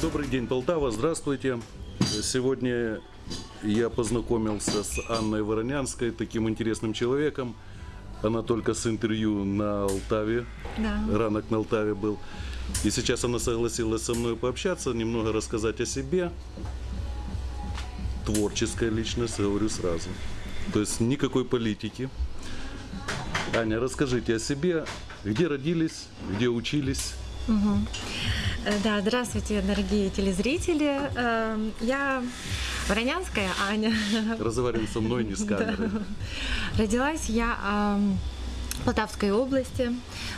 Добрый день, Полтава, здравствуйте. Сегодня я познакомился с Анной Воронянской, таким интересным человеком. Она только с интервью на Алтаве, Да. ранок на Алтаве был. И сейчас она согласилась со мной пообщаться, немного рассказать о себе. Творческая личность, говорю сразу. То есть никакой политики. Аня, расскажите о себе, где родились, где учились. Э, Да, здравствуйте, дорогие телезрители. Э, Я Воронянская Аня. Разговариваем со мной, не с камерой. Родилась я Полтавской области,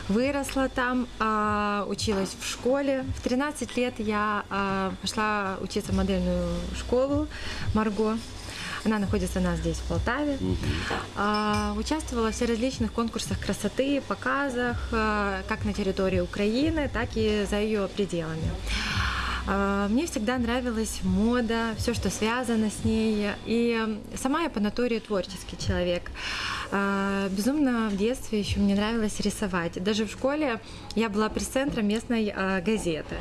выросла там, э, училась в школе. В 13 лет я э, пошла учиться в модельную школу Марго. Она находится у нас здесь, в Полтаве. А, Участвовала в всеразличных конкурсах красоты, показах, как на территории Украины, так и за ее пределами. А, Мне всегда нравилась мода, все, что связано с ней. И сама я по натуре творческий человек. А, Безумно в детстве еще мне нравилось рисовать. Даже в школе я была пресс-центром местной а, газеты.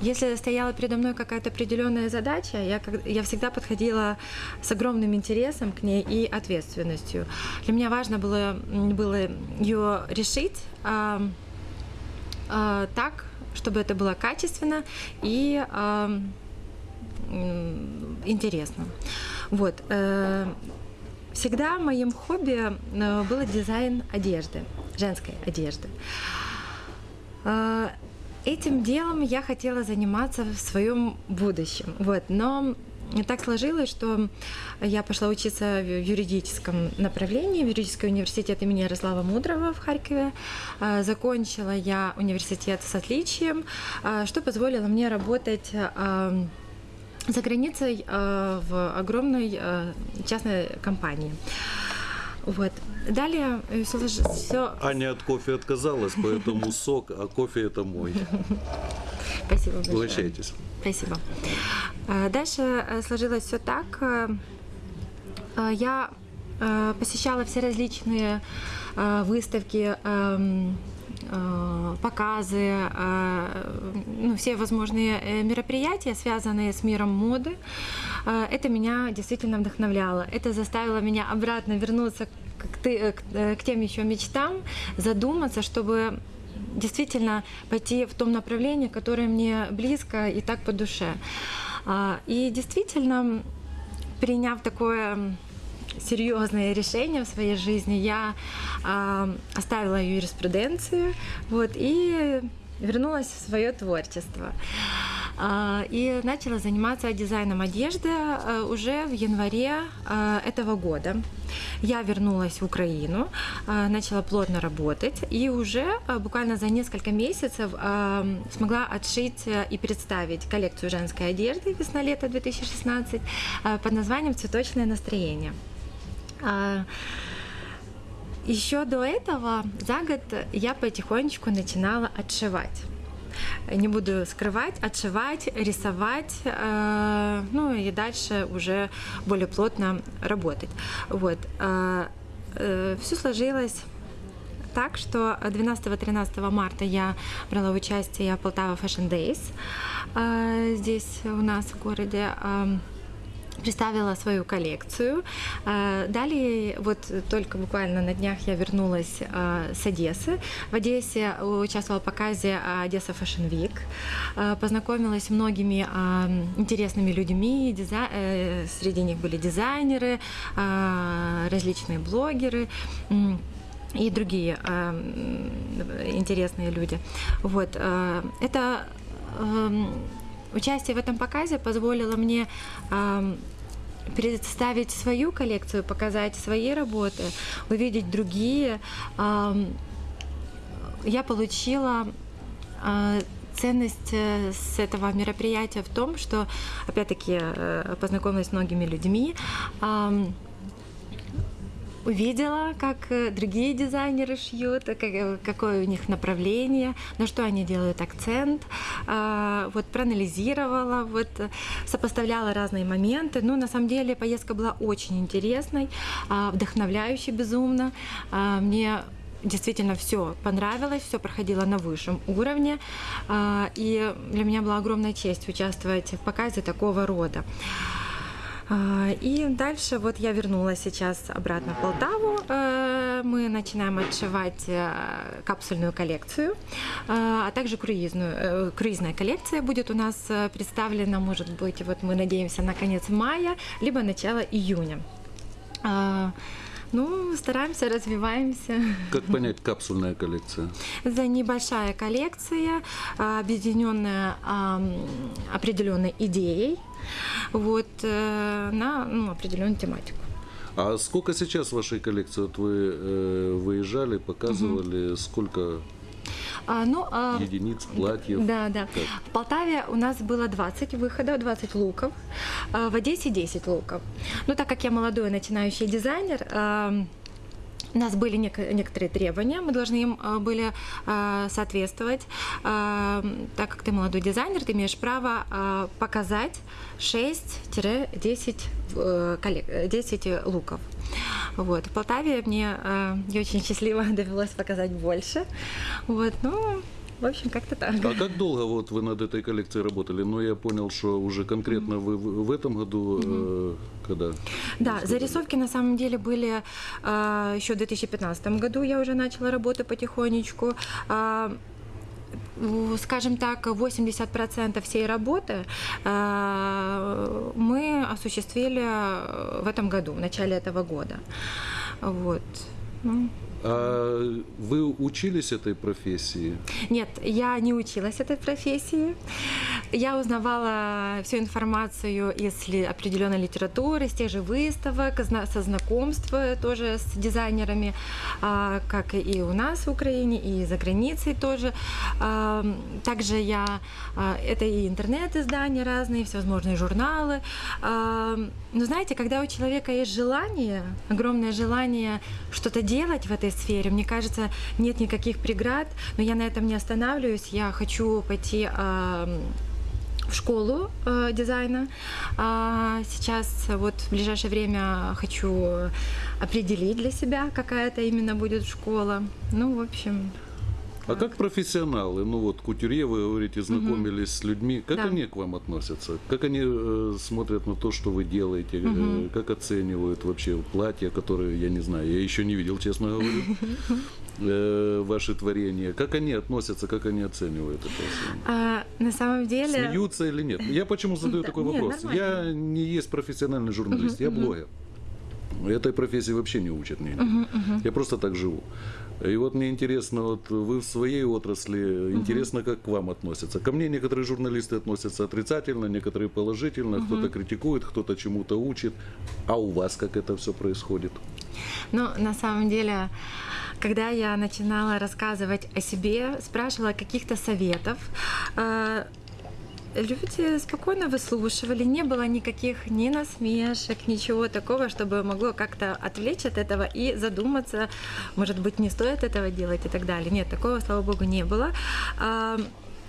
Если стояла передо мной какая-то определенная задача, я, я всегда подходила с огромным интересом к ней и ответственностью. Для меня важно было, было ее решить а, а, так, чтобы это было качественно и м, интересно. Вот. э, Всегда моим хобби э, было дизайн одежды, женской одежды. А, Этим делом я хотела заниматься в своем будущем. Вот. Но так сложилось, что я пошла учиться в юридическом направлении, в юридический университет имени Ярослава Мудрого в Харькове. А, Закончила я университет с отличием, а, что позволило мне работать а, за границей в огромной частной компании. Вот. Далее все... Аня от кофе отказалась, поэтому сок, а кофе это мой. Спасибо большое. Угощайтесь. Спасибо. А, Дальше э, сложилось все так. э, э, Я э, посещала все различные э, выставки, эм, э, показы, э, ну, все возможные э, мероприятия, связанные с миром моды. Э, Это меня действительно вдохновляло. Это заставило меня обратно вернуться к, ты- э, э, к тем еще мечтам, задуматься, чтобы действительно пойти в том направлении, которое мне близко и так по душе. А, И действительно, приняв такое серьезное решение в своей жизни, я а, оставила юриспруденцию вот, и вернулась в свое творчество. А, И начала заниматься дизайном одежды а, уже в январе этого года. Я вернулась в Украину, начала плотно работать и уже буквально за несколько месяцев смогла отшить и представить коллекцию женской одежды весна-лето 2016 а, под названием «Цветочное настроение». А, Еще до этого за год я потихонечку начинала отшивать. Не буду скрывать, отшивать, рисовать, э, ну и дальше уже более плотно работать. Вот. Все сложилось так, что 12-13 марта я брала участие в Полтава Fashion Days э, здесь у нас в городе. э, представила свою коллекцию. Э, Далее, вот только буквально на днях я вернулась э, с Одессы. В Одессе участвовала в показе Одесса Fashion Week. Э, Познакомилась с многими интересными людьми. Э, Среди них были дизайнеры, различные блогеры. и другие интересные люди. Вот. Это участие в этом показе позволило мне представить свою коллекцию, показать свои работы, увидеть другие. Я получила э, ценность э, с этого мероприятия в том, что, опять-таки, э, познакомилась с многими людьми, увидела, как э, другие дизайнеры шьют, как- э, какое у них направление, на что они делают акцент, а, вот проанализировала, вот э, сопоставляла разные моменты. Ну, на самом деле поездка была очень интересной, а, вдохновляющей безумно. А, Мне действительно все понравилось, все проходило на высшем уровне. И для меня была огромная честь участвовать в показе такого рода. А, И дальше вот я вернулась сейчас обратно в Полтаву. Э, Мы начинаем отшивать э, капсульную коллекцию, а а также круизную. Э, Круизная коллекция будет у нас э, представлена, может быть, вот мы надеемся на конец мая, либо начало июня. Ну, стараемся, развиваемся. Как понять капсульная коллекция? Это небольшая коллекция, объединенная определенной идеей, вот, э, на ну, определенную тематику. А сколько сейчас вашей коллекции? Вот вы э, выезжали, показывали, сколько А, ну, а, единиц, платьев? Да, да. Как? В Полтаве у нас было 20 выходов, 20 луков. А В Одессе 10 луков. Ну, так как я молодой начинающий дизайнер, у нас были нек- некоторые требования, мы должны им а, были а, соответствовать. А, Так как ты молодой дизайнер, ты имеешь право а, показать 6-10 э, э, 10 луков. Вот. В Полтаве мне э, не очень счастливо довелось показать больше. Вот. Ну, в общем, как-то так. А как долго вот вы над этой коллекцией работали? Ну, я понял, что уже конкретно вы в этом году, э, когда? Да, зарисовки на самом деле были а, еще в 2015 году. Я уже начала работу потихонечку. У- скажем так, 80% всей работы а, мы осуществили в этом году, в начале этого года. Вот. Ну, А вы учились этой профессии? Нет, я не училась этой профессии. Я узнавала всю информацию из определенной литературы, с тех же выставок, со знакомства тоже с дизайнерами, а, как и у нас в Украине, и за границей тоже. А, Также я... а, Это и интернет-издания разные, всевозможные журналы. Но знаете, когда у человека есть желание, огромное желание что-то делать в этой сфере, мне кажется, нет никаких преград, но я на этом не останавливаюсь. Я хочу пойти в школу э, дизайна. А сейчас вот в ближайшее время хочу определить для себя, какая это именно будет школа. Ну, в общем, А как профессионалы, ну вот кутюрье, вы говорите, знакомились с людьми, как Да. они к вам относятся? Как они э, смотрят на то, что вы делаете? Э, как оценивают вообще платья, которые, я не знаю, я еще не видел, честно говорю, э, ваши творения? Как они относятся, как они оценивают это? а, на самом деле... Смеются или нет? Я почему задаю Да, такой нет, вопрос? нормально. Я не есть профессиональный журналист, я блогер. Этой профессии вообще не учат нигде. Я просто так живу. И вот мне интересно, вот вы в своей отрасли, интересно, как к вам относятся. Ко мне некоторые журналисты относятся отрицательно, некоторые положительно, кто-то критикует, кто-то чему-то учит. А у вас как это все происходит? Ну, на самом деле, когда я начинала рассказывать о себе, спрашивала каких-то советов, э, люди спокойно выслушивали, не было никаких ни насмешек, ничего такого, чтобы могло как-то отвлечь от этого и задуматься, может быть, не стоит этого делать и так далее. Нет, такого, слава богу, не было. А,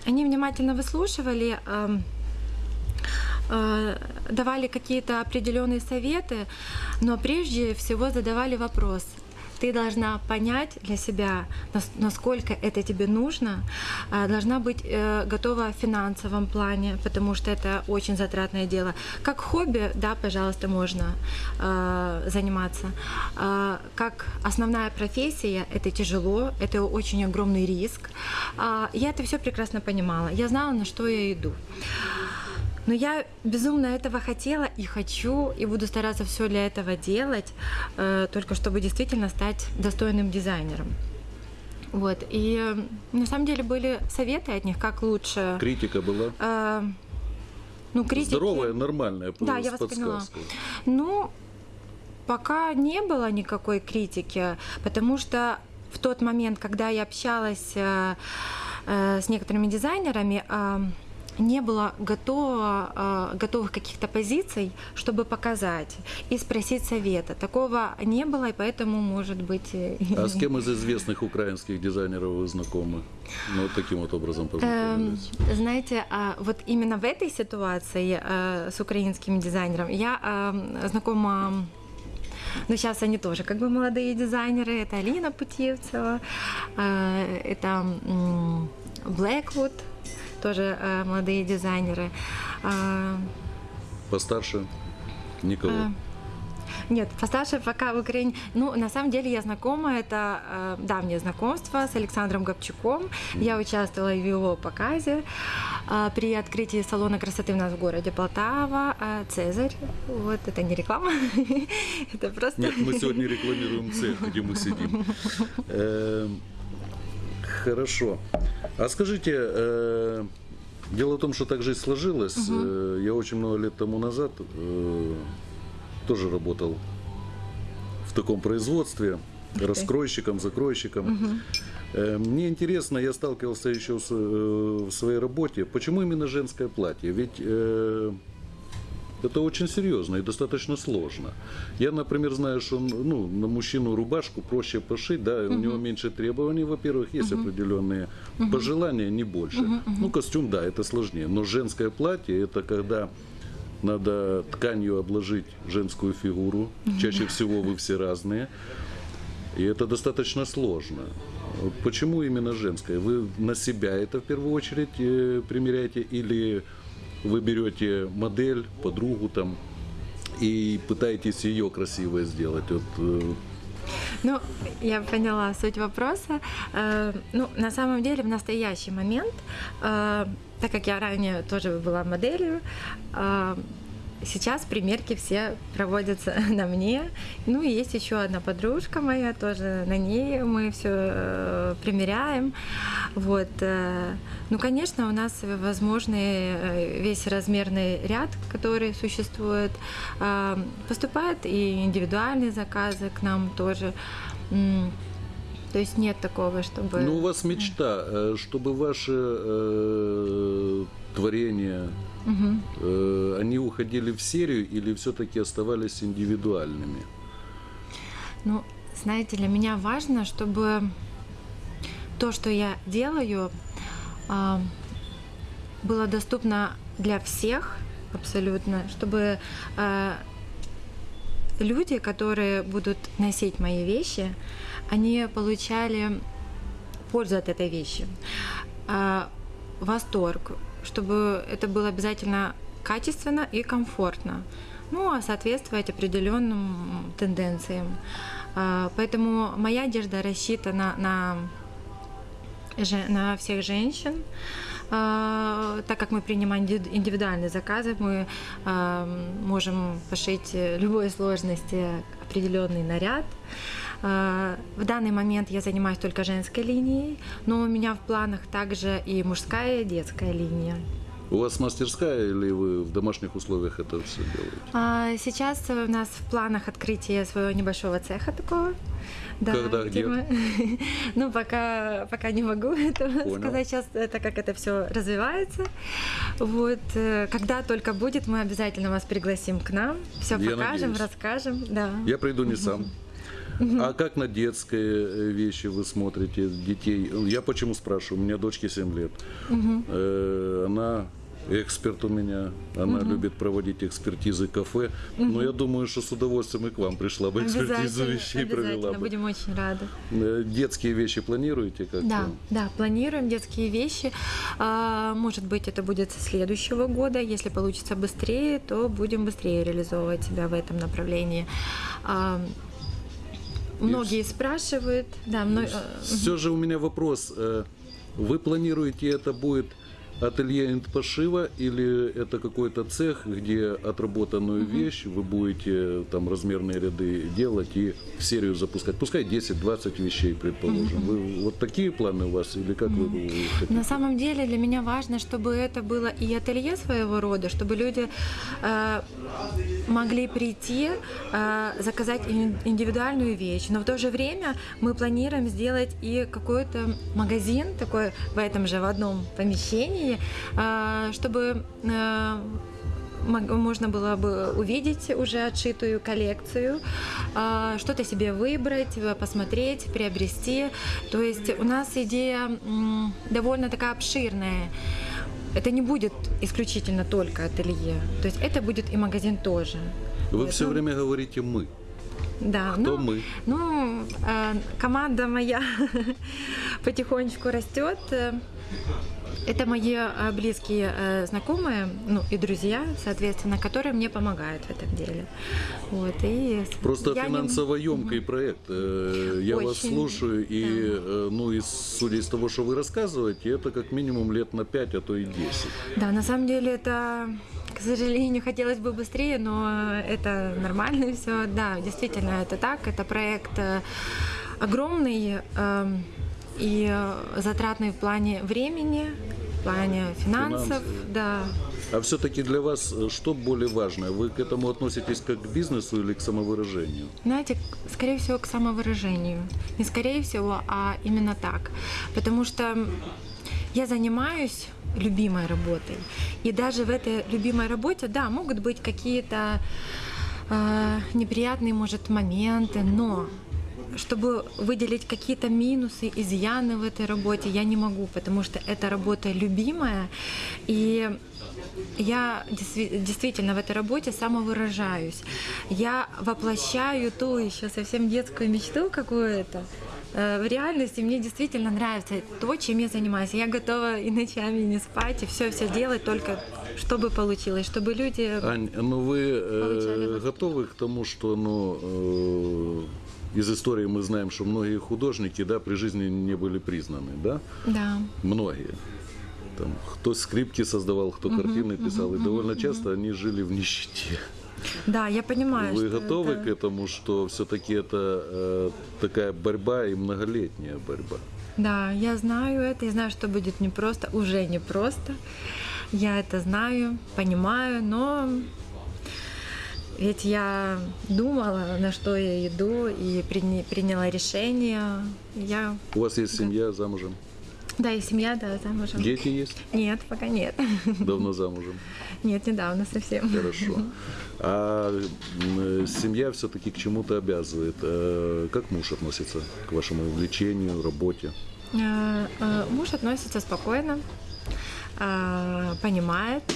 Они внимательно выслушивали, э, давали какие-то определенные советы, но прежде всего задавали вопрос. Ты должна понять для себя, нас- насколько это тебе нужно, а, должна быть э, готова в финансовом плане, потому что это очень затратное дело. Как хобби, да, пожалуйста, можно э, заниматься. А, Как основная профессия, это тяжело, это очень огромный риск. А, Я это все прекрасно понимала. Я знала, на что я иду. Но я безумно этого хотела и хочу, и буду стараться все для этого делать, э, только чтобы действительно стать достойным дизайнером. Вот. И э, на самом деле были советы от них, как лучше. Критика была? э, ну, критики. Здоровая, нормальная, Да, я вас поняла. Ну, пока не было никакой критики, потому что в тот момент, когда я общалась э, э, с некоторыми дизайнерами, э, не было готово, э, готовых каких-то позиций, чтобы показать и спросить совета. Такого не было, и поэтому, может быть... э, А с кем из известных украинских дизайнеров вы знакомы? Ну, вот таким вот образом Эм, познакомились. Знаете, а, вот именно в этой ситуации э, с украинским дизайнером я эм, знакома но сейчас они тоже как бы молодые дизайнеры. Это Алина Путевцева, э, это Blackwood, тоже э, молодые дизайнеры. А, Постарше никого. а, Нет, постарше пока в Украине. Ну, на самом деле я знакома, это э, давнее знакомство с Александром Гопчуком. Я участвовала в его показе э, при открытии салона красоты у нас в городе Полтава, э, Цезарь. Вот, это не реклама, это просто... Нет, мы сегодня рекламируем цех, где мы сидим. Хорошо. А скажите, э, дело в том, что так жизнь сложилась. Э, Я очень много лет тому назад э, тоже работал в таком производстве, раскройщиком, закройщиком. Э, Мне интересно, я сталкивался еще с, э, в своей работе, почему именно женское платье? Ведь э, это очень серьезно и достаточно сложно. Я, например, знаю, что ну, на мужчину рубашку проще пошить, да, у него меньше требований, во-первых, есть определенные пожелания, не больше. Ну, костюм, да, это сложнее. Но женское платье это когда надо тканью обложить женскую фигуру. Чаще всего вы все разные. И это достаточно сложно. Почему именно женское? Вы на себя это в первую очередь э, примеряете или вы берете модель, подругу там и пытаетесь ее красивой сделать? Вот, э, Ну, я поняла суть вопроса. Э, Ну, на самом деле, в настоящий момент, э, так как я ранее тоже была моделью, сейчас примерки все проводятся на мне. Ну, и есть еще одна подружка моя, тоже на ней мы все примеряем. Вот. э, Ну, конечно, у нас возможный э, весь размерный ряд, который существует. Э, Поступают и индивидуальные заказы к нам тоже. То есть нет такого, чтобы... Ну, у вас мечта, э, чтобы ваши э, творения, э, они уходили в серию или все-таки оставались индивидуальными? Ну, знаете, для меня важно, чтобы то, что я делаю, а, было доступно для всех абсолютно, чтобы а, люди, которые будут носить мои вещи, они получали пользу от этой вещи, а, восторг, чтобы это было обязательно качественно и комфортно, ну, а соответствовать определенным тенденциям. А, Поэтому моя одежда рассчитана на, на всех женщин. А, Так как мы принимаем инди- индивидуальные заказы, мы а, можем пошить любой сложности определенный наряд. А, В данный момент я занимаюсь только женской линией, но у меня в планах также и мужская, и детская линия. У вас мастерская или вы в домашних условиях это все делаете? А Сейчас у нас в планах открытие своего небольшого цеха такого. Да, Когда, где? мы- Ну, пока, пока не могу Понял. сказать сейчас, э, так как это все развивается. Вот, э, когда только будет, мы обязательно вас пригласим к нам, все Я покажем, надеюсь. расскажем. Да. Я приду не сам. А как на детские э, вещи вы смотрите детей? Я почему спрашиваю? У меня дочке 7 лет. Э, Она эксперт у меня, она любит проводить экспертизы кафе. Но я думаю, что с удовольствием и к вам пришла бы экспертизу вещей провела бы. будем очень рады. Э, Детские вещи планируете как-то? Да, да, планируем детские вещи. А, Может быть, это будет с следующего года. Если получится быстрее, то будем быстрее реализовывать себя в этом направлении. Многие спрашивают, да, мно- э, Все же у меня вопрос. э, Вы планируете это будет ателье энд пошива или это какой-то цех, где отработанную вещь вы будете там размерные ряды делать и в серию запускать? Пускай 10-20 вещей, предположим. Вы, вот такие планы у вас или как вы, вы хотите? На самом деле для меня важно, чтобы это было и ателье своего рода, чтобы люди э, могли прийти, э, заказать ин- индивидуальную вещь, но в то же время мы планируем сделать и какой-то магазин такой в этом же в одном помещении, э, чтобы э, можно было бы увидеть уже отшитую коллекцию, что-то себе выбрать, посмотреть, приобрести. То есть у нас идея довольно такая обширная. Это не будет исключительно только ателье. То есть это будет и магазин тоже. Вы все ну, время говорите мы. Да, Кто ну, мы? Ну, э, команда моя потихонечку растет. Это мои э, близкие э, знакомые, ну и друзья, соответственно, которые мне помогают в этом деле. Вот, и Просто не- финансово емкий проект. Э, Я вас Очень, слушаю, и, да. ну, и судя из того, что вы рассказываете, это как минимум лет на 5, а то и 10. Да, на самом деле это, к сожалению, хотелось бы быстрее, но это нормально все. Да, действительно, это так. Это проект огромный эм, и э, затратный в плане времени, в плане финансов. Финансов. Да. А все-таки для вас э, что более важное? Вы к этому относитесь как к бизнесу или к самовыражению? Знаете, скорее всего, к самовыражению. Не скорее всего, а именно так. Потому что я занимаюсь любимой работой. И даже в этой любимой работе, да, могут быть какие-то э, неприятные, может, моменты, но чтобы выделить какие-то минусы, изъяны в этой работе, я не могу, потому что эта работа любимая, и я действи- действительно в этой работе самовыражаюсь. Я воплощаю ту еще совсем детскую мечту какую-то. Э, В реальности мне действительно нравится то, чем я занимаюсь. Я готова и ночами не спать, и все все делать только чтобы получилось, чтобы люди... Ань, ну вы э, готовы к тому, что ну, э, из истории мы знаем, что многие художники да, при жизни не были признаны, да? Да. Многие. Там, кто скрипки создавал, кто картины писал, и довольно часто они жили в нищете. Да, я понимаю. Вы что готовы это- к этому, что все-таки это э, такая борьба и многолетняя борьба? Да, я знаю это, я знаю, что будет непросто, уже непросто. Я это знаю, понимаю, но ведь я думала, на что я иду, и приня- приняла решение. Я, У вас есть семья замужем? да, и семья, да, замужем. Дети есть? Нет, пока нет. Давно замужем. Нет, недавно совсем. Хорошо. А м, семья все-таки к чему-то обязывает. Э, Как муж относится к вашему увлечению, работе? Э, э, Муж относится спокойно, э, понимает, э,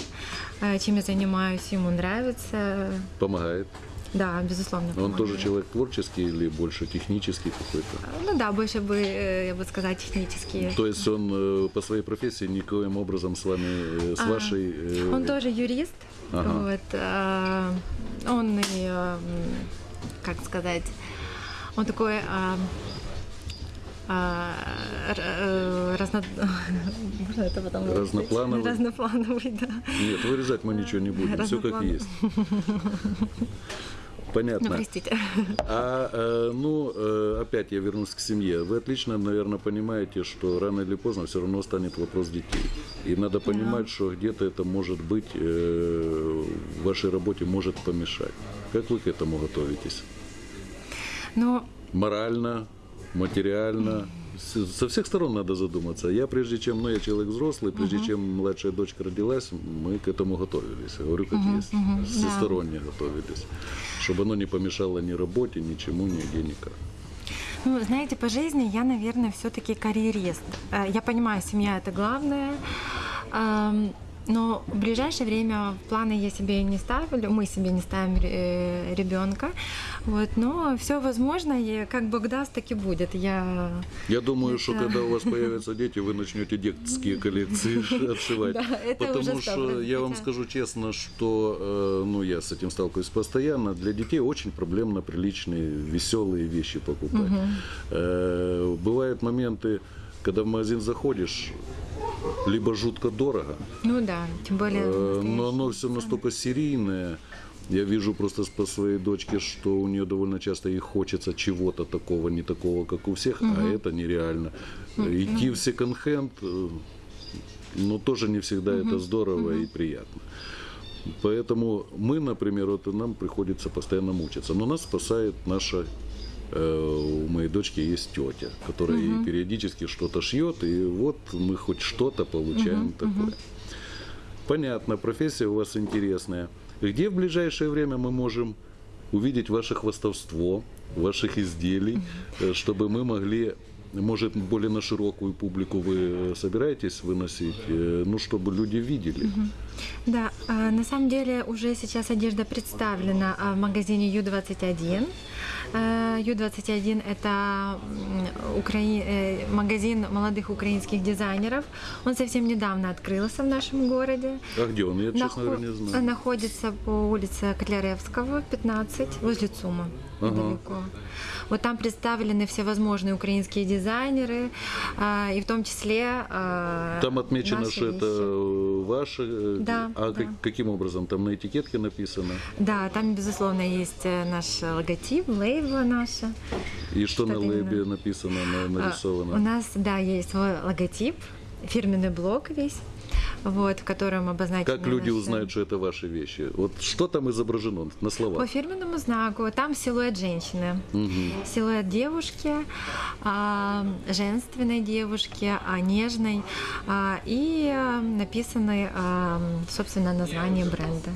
чем я занимаюсь, ему нравится. Помогает? Да, безусловно. Он помогает. тоже человек творческий или больше технический какой-то? Ну да, больше бы, э, я бы сказала, технические. То есть он э, по своей профессии никоим образом с вами, э, с А, вашей... э, Он тоже юрист. Ага. Вот, э, он и, э, как сказать, он такой э, э, р- разно... Можно это потом вырезать? Разноплановый? Разноплановый, да. Нет, вырезать мы ничего не будем, все как есть. Ну, Понятно. простите. А, э, ну, э, опять я вернусь к семье. Вы отлично, наверное, понимаете, что рано или поздно все равно станет вопрос детей. И надо понимать, что где-то это может быть, э, в вашей работе может помешать. Как вы к этому готовитесь? Ну, Морально, материально? Со всех сторон надо задуматься. Я прежде чем, ну я человек взрослый, прежде чем младшая дочка родилась, мы к этому готовились. Я говорю, как есть. Всесторонне готовились. Чтобы оно не помешало ни работе, ничему, нигде, никак. Ну, знаете, по жизни я, наверное, все-таки карьерист. Э, Я понимаю, семья это главное. Но в ближайшее время планы я себе не ставлю, мы себе не ставим э, ребенка. Вот, но все возможно, и как Бог даст, так и будет. Я Я думаю, что Это- когда у вас появятся дети, вы начнете детские коллекции отшивать. Да, это Потому что 100%. я вам скажу честно, что э, ну, я с этим сталкиваюсь постоянно. Для детей очень проблемно приличные, веселые вещи покупать. Э, Бывают моменты, когда в магазин заходишь, либо жутко дорого, ну да, тем более. Э, но настоящий. оно все настолько серийное. Я вижу просто по своей дочке, что у нее довольно часто ей хочется чего-то такого, не такого, как у всех, а это нереально. Идти в секонд-хенд, э, ну, тоже не всегда это здорово и приятно. Поэтому мы, например, вот нам приходится постоянно мучиться. Но нас спасает наша у моей дочки есть тетя, которая ей периодически что-то шьет, и вот мы хоть что-то получаем такое. Понятно, профессия у вас интересная. Где в ближайшее время мы можем увидеть ваше хвастовство, ваших изделий, э, чтобы мы могли, может, более на широкую публику вы э, собираетесь выносить, э, ну, чтобы люди видели. Да, а, на самом деле уже сейчас одежда представлена а, в магазине Ю21. Э, Ю21 это м, украи- э, магазин молодых украинских дизайнеров. Он совсем недавно открылся в нашем городе. А где он? Я, честно говоря, не знаю. Находится по улице Котляревского, 15, возле ЦУМа. Ага. Вот там представлены всевозможные украинские дизайнеры, а, и в том числе а, Там отмечено, что это вещи. Да, А да. как- каким образом? Там на этикетке написано. Да, там, безусловно, есть э, наш логотип, лейбла наша. И что на Что-то именно. лейбе написано, на- А, нарисовано? У нас, да, есть свой логотип, фирменный блок весь, вот, в котором обозначены Как люди наши- узнают, что это ваши вещи? Вот что там изображено на По словах? фирменному знаку там силуэт женщины, Мгм. силуэт девушки, а, женственной девушки, а, нежной, а, и написаны, собственно, название бренда.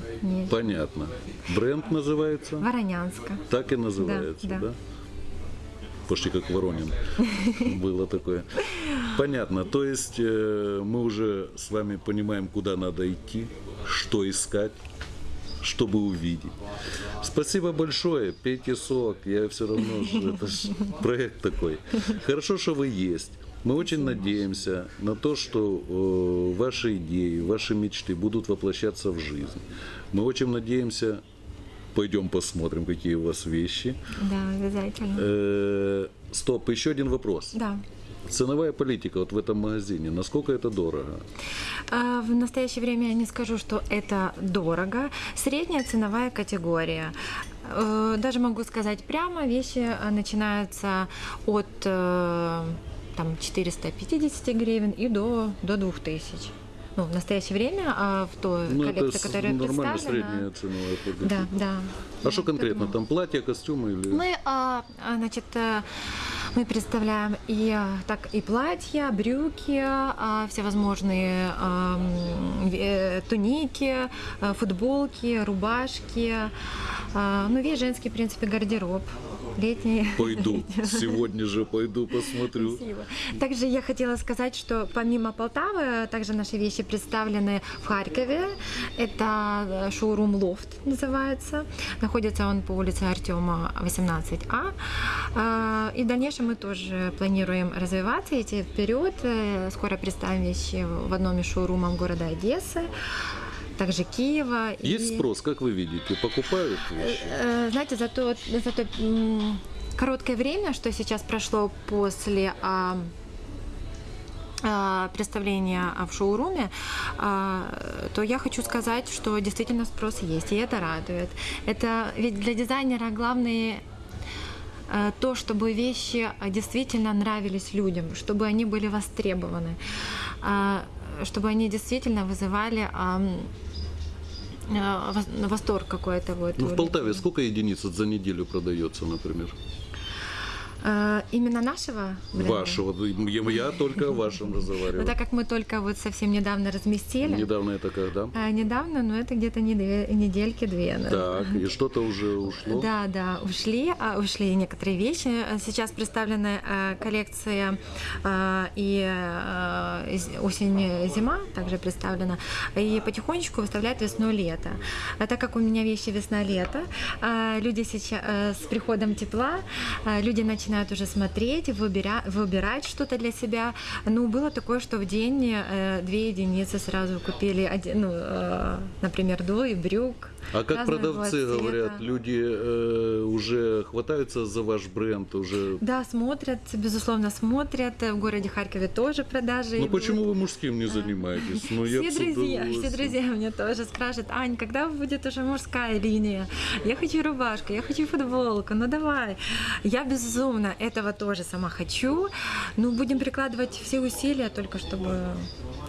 Понятно. Бренд называется? Воронянска. Так и называется, да? да. Почти как Воронин было такое. Понятно. То есть э, мы уже с вами понимаем, куда надо идти, что искать, чтобы увидеть. Спасибо большое. Пейте сок. Я все равно это проект такой. Хорошо, что вы есть. Мы очень надеемся на то, что э, ваши идеи, ваши мечты будут воплощаться в жизнь. Мы очень надеемся, пойдем посмотрим, какие у вас вещи. Да, обязательно. Э, Стоп, еще один вопрос. Да. Ценовая политика вот в этом магазине, насколько это дорого? А, В настоящее время я не скажу, что это дорого. Средняя ценовая категория. Э, Даже могу сказать прямо, вещи начинаются от э, там, 450 гривен и до, до 2000. Ну, в настоящее время а в той Ну, коллекции, которая нормально представлена... средняя ценовая. Да, да. А что конкретно? Поэтому- Там платья, костюмы или... Мы, а, а, значит, э, мы представляем и а, так и платья, брюки, а, всевозможные э, туники, футболки, рубашки, ну весь женский, в принципе, гардероб летний. Пойду, сегодня же пойду посмотрю. Спасибо. Также я хотела сказать, что помимо Полтавы, также наши вещи представлены в Харькове. Это э, шоурум Лофт называется. Находится он по улице Артема 18А. А, И в дальнейшем мы тоже планируем развиваться, идти вперед. Э, Скоро представим вещи в одном из шоурумов города Одессы, также Киева. и- Есть спрос, как вы видите, покупают вещи? Э, Знаете, за то, за то короткое время, что сейчас прошло после а, а, представления в шоуруме, а, то я хочу сказать, что действительно спрос есть, и это радует. Это ведь для дизайнера главное э, то, чтобы вещи действительно нравились людям, чтобы они были востребованы, чтобы они действительно вызывали э, восторг какой-то. Вот Ну, в Полтаве сколько единиц за неделю продается, например? Э, Именно нашего бренда? Вашего. Я, я только о вашем Ну, разговариваю. так как мы только вот совсем недавно разместили. Недавно это когда? А, недавно, но это где-то не две- недельки две. наверное. Так, и что-то уже ушло? Да, да, ушли, а, ушли некоторые вещи. А Сейчас представлена коллекция э, и осень-зима также представлена. И потихонечку выставляют весну-лето. А так как у меня вещи весна-лето, люди сейчас с приходом тепла, люди начинают уже смотреть, выбира- выбирать что-то для себя. Ну, было такое, что в день э, две единицы сразу купили, один, ну, э, например, двое брюк. А как продавцы говорят, люди э, уже хватаются за ваш бренд, уже... Да, смотрят, безусловно, смотрят. В городе Харькове тоже продажи. Ну почему вы мужским не занимаетесь? Ну, я Все с друзья, все друзья мне тоже спрашивают, Ань, когда будет уже мужская линия? Я хочу рубашку, я хочу футболку, ну давай. Я безумно этого тоже сама хочу. Ну, будем прикладывать все усилия только чтобы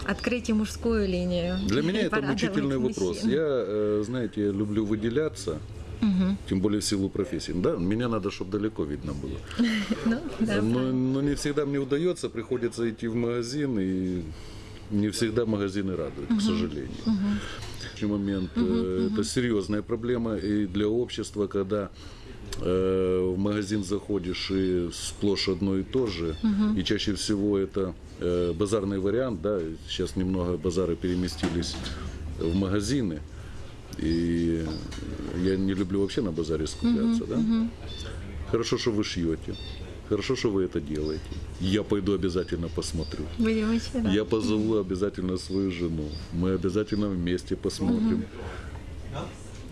открыть и мужскую линию. Для меня это мучительный вопрос. мужчин. Я, э, знаете, я люблю выделяться, Мгм. тем более в силу профессии. Да, меня надо, чтобы далеко видно было. Ну, да, но, не всегда мне удается, приходится идти в магазин, и не всегда магазины радуют, к сожалению. В момент э, это серьезная проблема и для общества, когда э, в магазин заходишь и сплошь одно и то же, и чаще всего это э, базарный вариант, да, сейчас немного базары переместились в магазины. И я не люблю вообще на базаре скупляться, да? Хорошо, что вы шьете. Хорошо, что вы это делаете. Я пойду обязательно посмотрю. Будем очень рады. Я позову обязательно свою жену. Мы обязательно вместе посмотрим.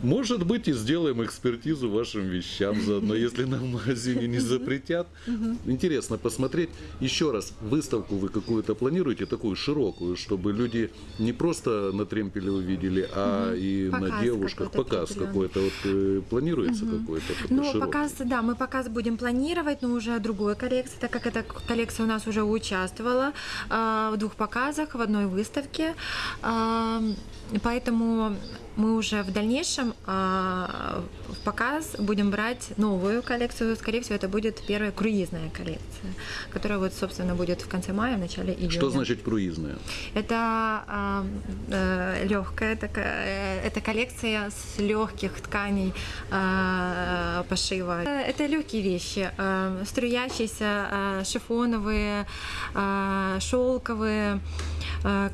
Может быть, и сделаем экспертизу вашим вещам заодно, если нам в магазине не запретят. Интересно посмотреть. Еще раз, выставку вы какую-то планируете, такую широкую, чтобы люди не просто на тремпеле увидели, а и на Показ девушках. какой-то Показ какой-то. Вот э, планируется какой-то Ну, широкий? показ, да, мы показ будем планировать, но уже другой коллекции, так как эта коллекция у нас уже участвовала а, в двух показах, в одной выставке. А, Поэтому мы уже в дальнейшем а, в показ будем брать новую коллекцию. Скорее всего, это будет первая круизная коллекция, которая вот, собственно, будет в конце мая, в начале июня. Что значит круизная? Это легкая такая, это коллекция с легких тканей а, пошива. Э, Это легкие вещи, а, струящиеся, а, шифоновые, а, шелковые, а,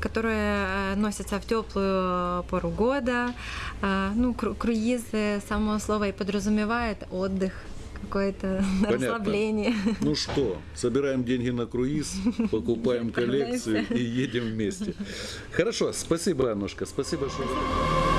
которые а, носятся в теплую пору года. Ну, кру- круизы, само слово и подразумевает отдых какое-то расслабление. Ну что, собираем деньги на круиз, покупаем коллекцию и едем вместе. Хорошо, спасибо, Аннушка, спасибо, что...